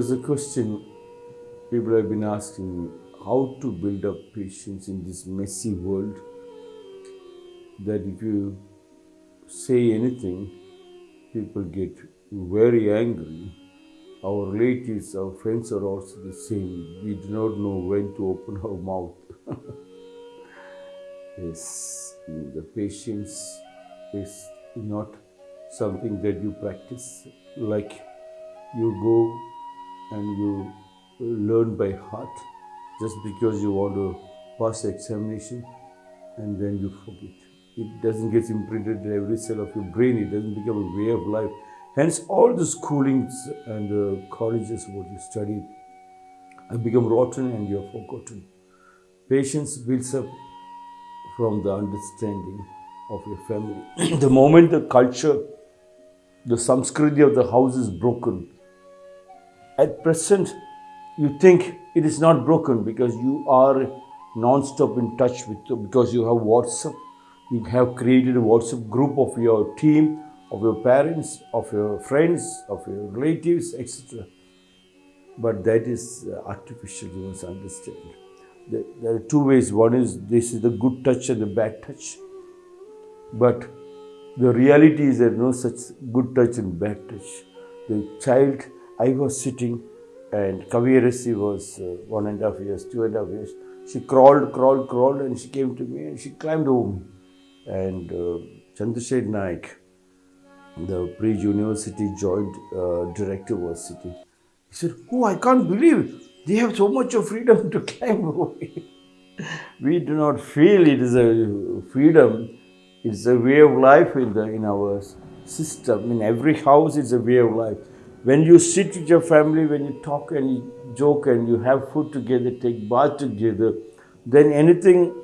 is a question people have been asking me how to build up patience in this messy world. That if you say anything, people get very angry. Our relatives, our friends are also the same. We do not know when to open our mouth. yes, the patience is not something that you practice like you go and you learn by heart just because you want to pass the examination and then you forget. It doesn't get imprinted in every cell of your brain, it doesn't become a way of life. Hence, all the schoolings and the colleges what you studied have become rotten and you have forgotten. Patience builds up from the understanding of your family. the moment the culture, the samskriti of the house is broken, at present you think it is not broken because you are non-stop in touch with because you have WhatsApp. You have created a WhatsApp group of your team, of your parents, of your friends, of your relatives, etc. But that is uh, artificial, you must understand. There are two ways. One is this is the good touch and the bad touch. But the reality is there is no such good touch and bad touch. The child, I was sitting and Kaviyarasi was uh, one and a half years, two and a half years. She crawled, crawled, crawled, and she came to me and she climbed over me. And uh, Chandrashekar Naik, the pre-university joint uh, director was sitting. He said, Oh, I can't believe they have so much of freedom to climb over we do not feel it is a freedom. It's a way of life in, the, in our system. In every house, it's a way of life. When you sit with your family, when you talk and you joke and you have food together, take bath together, then anything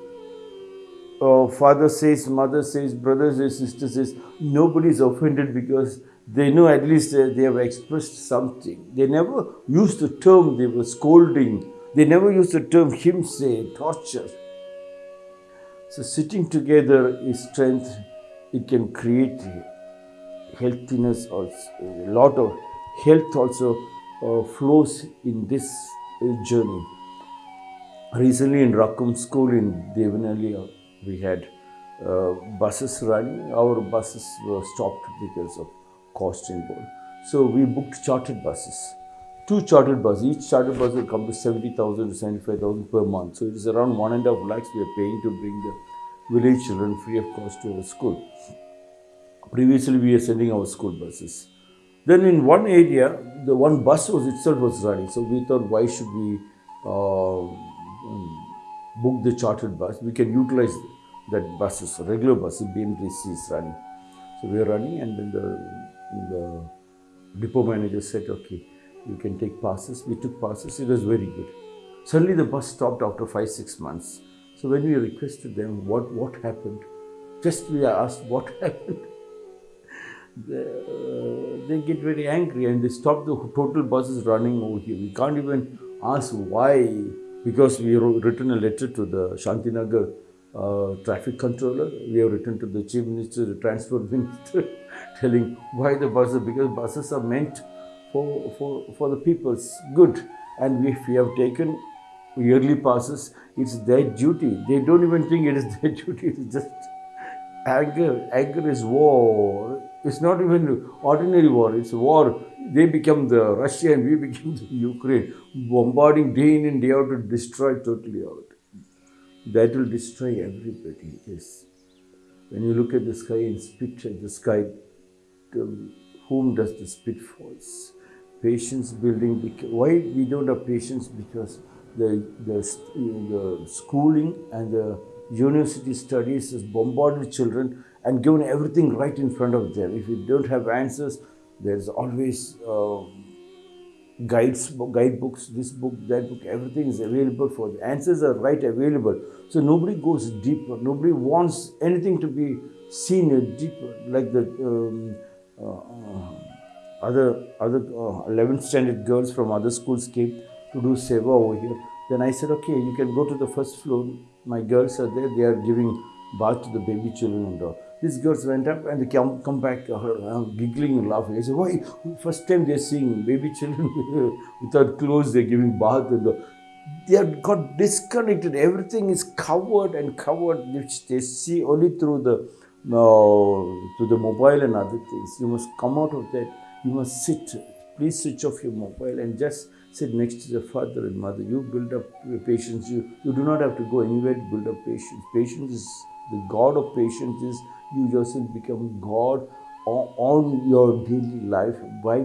uh, father says, mother says, brother says, sister says, nobody is offended because they know at least uh, they have expressed something. They never used the term they were scolding. They never used the term himse, torture. So sitting together is strength. It can create healthiness also, a lot of health also uh, flows in this uh, journey. Recently in Rakum school in Devanahalli, uh, we had uh, buses running. Our buses were stopped because of cost involved. So we booked chartered buses. Two chartered buses. Each chartered bus will come to 70,000 to 75,000 per month. So it is around one and a half lakhs we are paying to bring the village children free of cost to our school. Previously we were sending our school buses. Then in one area, the one bus was itself was running. So we thought, why should we uh, book the chartered bus? We can utilize that buses, regular buses, BMTC is running. So we are running and then the, the depot manager said, okay, you can take passes. We took passes. It was very good. Suddenly the bus stopped after five, six months. So when we requested them, what, what happened? Just we asked, what happened? they, uh, they get very angry and they stop the total buses running over here. We can't even ask why, because we wrote, written a letter to the Shantinagar uh, traffic controller. We have written to the chief minister, the transport minister, telling why the buses, because buses are meant for, for, for the people's good. And if we have taken yearly passes, it's their duty. They don't even think it is their duty, it's just anger. Anger is war. It's not even ordinary war, it's war. They become the Russia and we become the Ukraine, bombarding day in and day out to destroy totally out. That will destroy everybody, yes. When you look at the sky and spit at the sky, to whom does the spit falls? Patience building, why we don't have patience? Because the, the, the schooling and the university studies has bombarded children and given everything right in front of them. If you don't have answers, there's always uh, guides, guidebooks, this book, that book, everything is available for the answers are right available. So nobody goes deeper. Nobody wants anything to be seen deeper, like the um, uh, other other uh, 11th standard girls from other schools came to do seva over here. Then I said, okay, you can go to the first floor. My girls are there. They are giving bath to the baby children and all. These girls went up and they come, come back uh, uh, giggling and laughing. I said, why? First time they're seeing baby children without clothes, they're giving bath. And the, they have got disconnected. Everything is covered and covered, which they see only through the uh, through the mobile and other things. You must come out of that. You must sit. Please switch off your mobile and just sit next to the father and mother. You build up patience. You, you do not have to go anywhere to build up patience. Patience is the God of patience is you yourself become God on your daily life by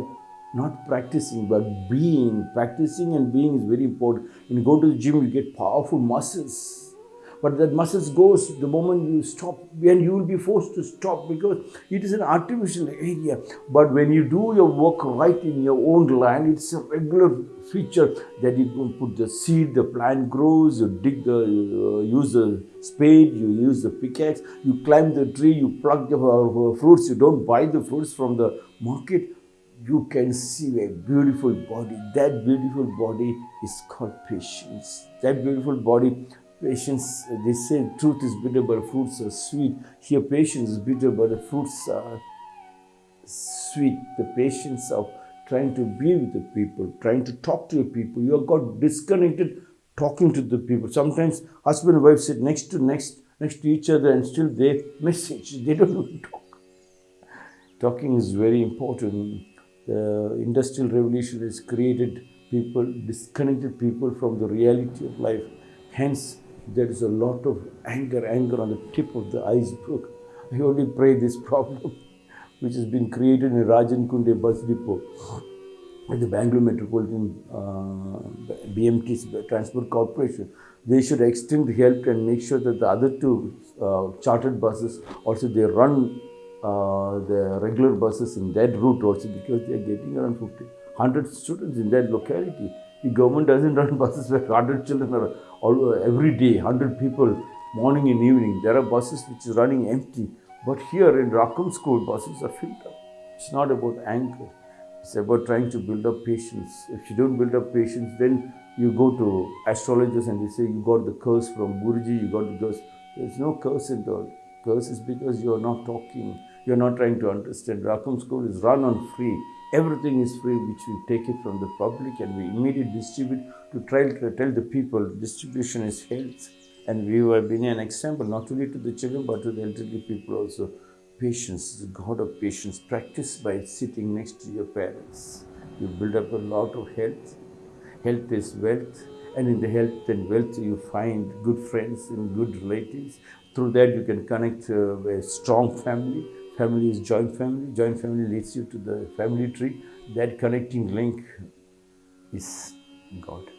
not practicing but being. Practicing and being is very important. When you go to the gym, you get powerful muscles but that muscles goes the moment you stop and you will be forced to stop because it is an artificial area but when you do your work right in your own land it's a regular feature that you put the seed the plant grows you dig the uh, use the spade you use the pickaxe you climb the tree you pluck the uh, fruits you don't buy the fruits from the market you can see a beautiful body. That beautiful body is called patience. That beautiful body Patience, they say truth is bitter, but fruits are sweet. Here, patience is bitter, but the fruits are sweet. The patience of trying to be with the people, trying to talk to the people. You have got disconnected talking to the people. Sometimes husband and wife sit next to next next to each other and still they message. They don't even talk. Talking is very important. The industrial revolution has created people, disconnected people from the reality of life. Hence, there is a lot of anger, anger on the tip of the iceberg. I only pray this problem, which has been created in Rajan Kunde bus depot at the Bangalore Metropolitan uh, BMT Transport Corporation. They should extend help and make sure that the other two uh, chartered buses also they run uh, the regular buses in that route also because they are getting around 50, 100 students in that locality. The government doesn't run buses where 100 children are all, every day, 100 people, morning and evening. There are buses which is running empty. But here in Rakum School, buses are filled up. It's not about anger. It's about trying to build up patience. If you don't build up patience, then you go to astrologers and they say you got the curse from Guruji, you got the curse. There's no curse in all. Curse is because you're not talking. You're not trying to understand. Rakum School is run on free. Everything is free, which we take it from the public and we immediately distribute to try to tell the people distribution is health. And we have been an example not only to the children but to the elderly people also. Patience, the God of patience, practice by sitting next to your parents. You build up a lot of health. Health is wealth, and in the health and wealth you find good friends and good relatives. Through that you can connect uh, a strong family Family is joint family. Joint family leads you to the family tree. That connecting link is God.